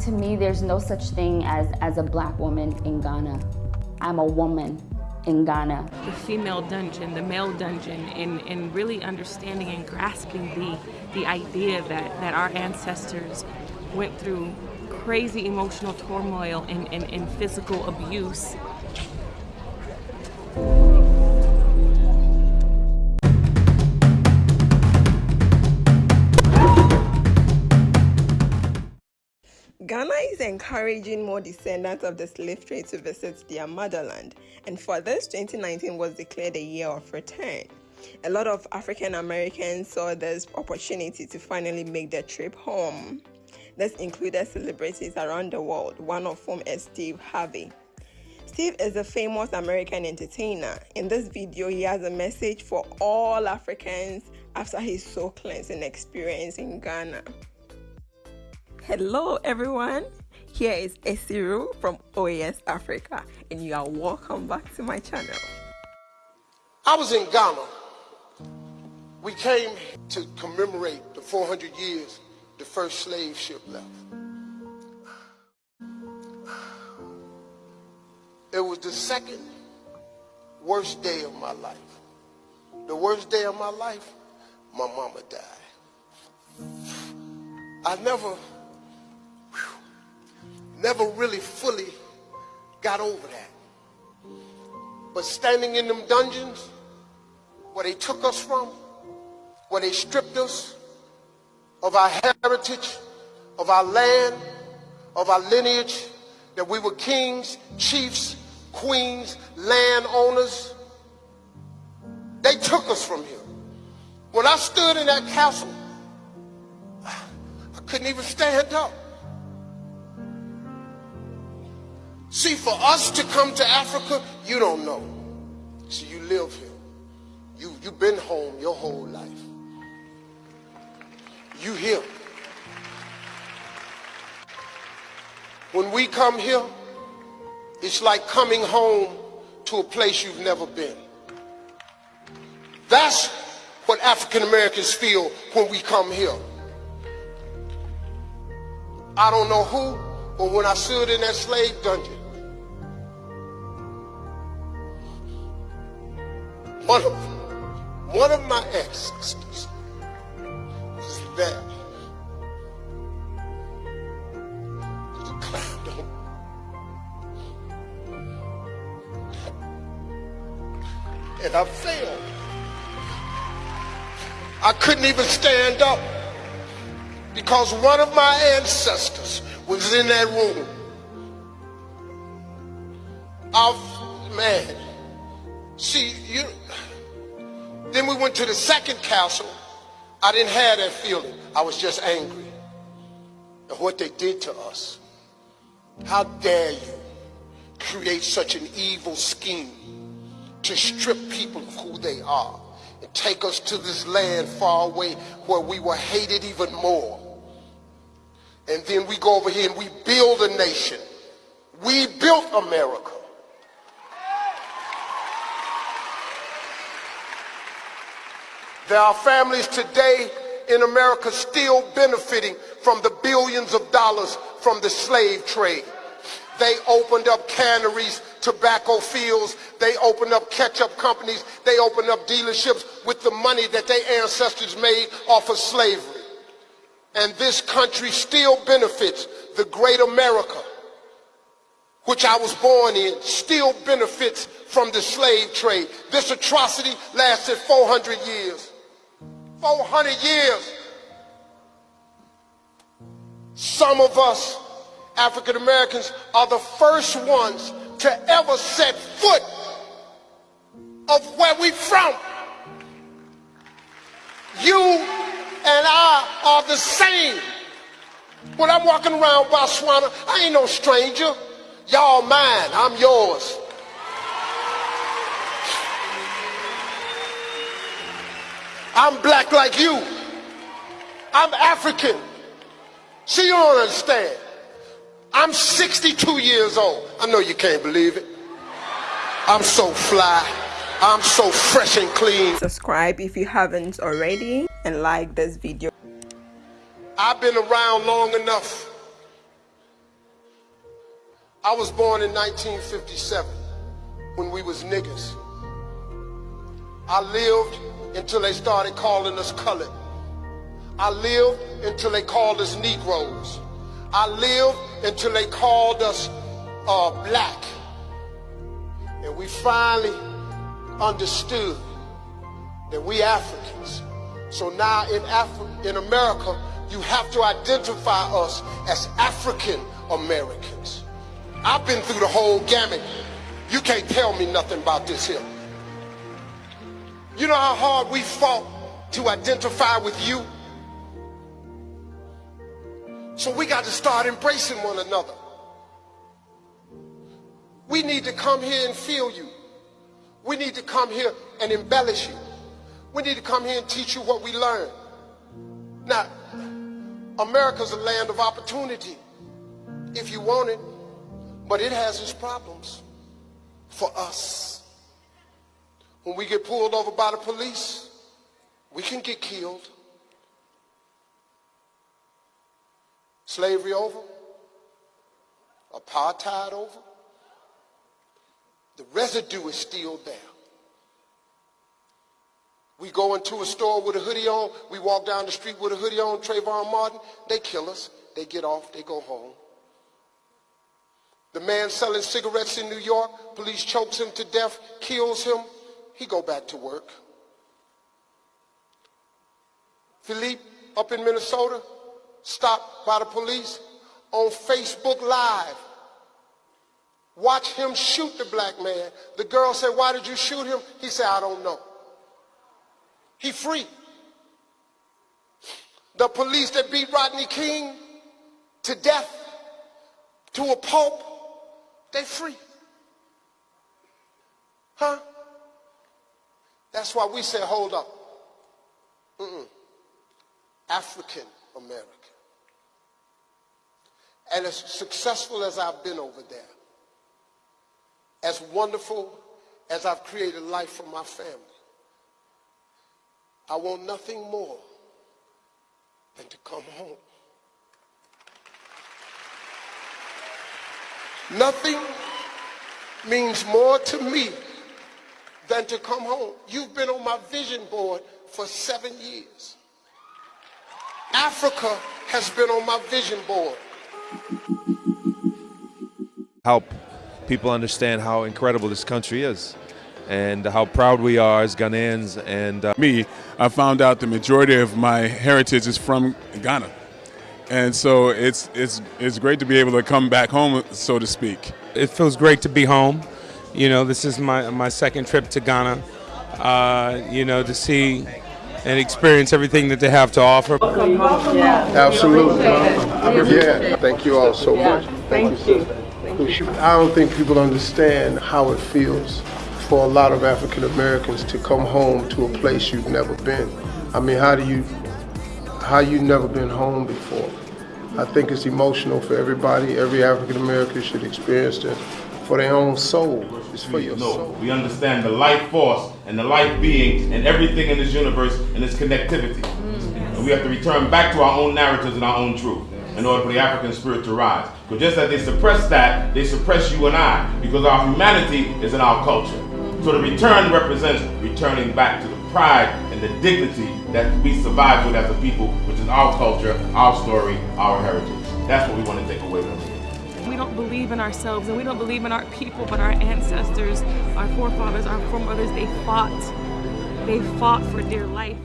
To me, there's no such thing as, as a black woman in Ghana. I'm a woman in Ghana. The female dungeon, the male dungeon, and, and really understanding and grasping the, the idea that, that our ancestors went through crazy emotional turmoil and, and, and physical abuse Ghana is encouraging more descendants of the slave trade to visit their motherland, and for this, 2019 was declared a year of return. A lot of African Americans saw this opportunity to finally make their trip home. This included celebrities around the world, one of whom is Steve Harvey. Steve is a famous American entertainer. In this video, he has a message for all Africans after his soul cleansing experience in Ghana. Hello everyone, here is Esiru from OAS Africa and you are welcome back to my channel. I was in Ghana. We came to commemorate the 400 years the first slave ship left. It was the second worst day of my life. The worst day of my life, my mama died. I never never really fully got over that. But standing in them dungeons, where they took us from, where they stripped us of our heritage, of our land, of our lineage, that we were kings, chiefs, queens, landowners. They took us from here. When I stood in that castle, I couldn't even stand up. See, for us to come to Africa, you don't know. See, you live here. You, you've been home your whole life. You here. When we come here, it's like coming home to a place you've never been. That's what African Americans feel when we come here. I don't know who, but when I stood in that slave dungeon, One of, one of my ancestors was there. And I fell. I couldn't even stand up because one of my ancestors was in that room. Of man. See, you then we went to the second castle. I didn't have that feeling. I was just angry at what they did to us. How dare you create such an evil scheme to strip people of who they are and take us to this land far away where we were hated even more. And then we go over here and we build a nation. We built America. There are families today in America still benefiting from the billions of dollars from the slave trade. They opened up canneries, tobacco fields, they opened up ketchup companies, they opened up dealerships with the money that their ancestors made off of slavery. And this country still benefits the great America, which I was born in, still benefits from the slave trade. This atrocity lasted 400 years. 400 years. Some of us, African Americans, are the first ones to ever set foot of where we from. You and I are the same. When I'm walking around Botswana, I ain't no stranger. Y'all mine, I'm yours. I'm black like you. I'm African. See, you don't understand. I'm 62 years old. I know you can't believe it. I'm so fly. I'm so fresh and clean. Subscribe if you haven't already and like this video. I've been around long enough I was born in 1957 when we was niggas. I lived until they started calling us colored. I lived until they called us Negroes. I lived until they called us uh, black. And we finally understood that we Africans. So now in, Af- in America, you have to identify us as African Americans. I've been through the whole gamut. You can't tell me nothing about this here. You know how hard we fought to identify with you? So we got to start embracing one another. We need to come here and feel you. We need to come here and embellish you. We need to come here and teach you what we learned. Now, America's a land of opportunity if you want it, but it has its problems for us. When we get pulled over by the police, we can get killed. Slavery over, apartheid over, the residue is still there. We go into a store with a hoodie on, we walk down the street with a hoodie on, Trayvon Martin, they kill us, they get off, they go home. The man selling cigarettes in New York, police chokes him to death, kills him, he go back to work. Philippe up in Minnesota, stopped by the police on Facebook Live. Watch him shoot the black man. The girl said, why did you shoot him? He said, I don't know. He free. The police that beat Rodney King to death, to a pulp, they free. Huh? That's why we say, hold up. Mm-mm. African American. And as successful as I've been over there, as wonderful as I've created life for my family, I want nothing more than to come home. Nothing means more to me than to come home. You've been on my vision board for seven years. Africa has been on my vision board. Help people understand how incredible this country is and how proud we are as Ghanaians. And uh, me, I found out the majority of my heritage is from Ghana. And so it's, it's, it's great to be able to come back home, so to speak. It feels great to be home. You know, this is my, my second trip to Ghana, uh, you know, to see and experience everything that they have to offer. Absolutely. Yeah. Thank you all so much. Thank, you. I don't think people understand how it feels for a lot of African Americans to come home to a place you've never been. I mean, how do you, how you never been home before? I think it's emotional for everybody. Every African American should experience it for their own soul. It's for your no, soul. we understand the life force and the life being and everything in this universe and its connectivity. Mm. And we have to return back to our own narratives and our own truth in order for the African spirit to rise. Because just as they suppress that, they suppress you and I because our humanity is in our culture. So the return represents returning back to the pride and the dignity that we survive with as a people, which is our culture, our story, our heritage. That's what we want to take away from here. We don't believe in ourselves and we don't believe in our people, but our ancestors, our forefathers, our foremothers, they fought. They fought for dear life.